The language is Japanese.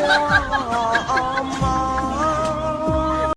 ハハハハ!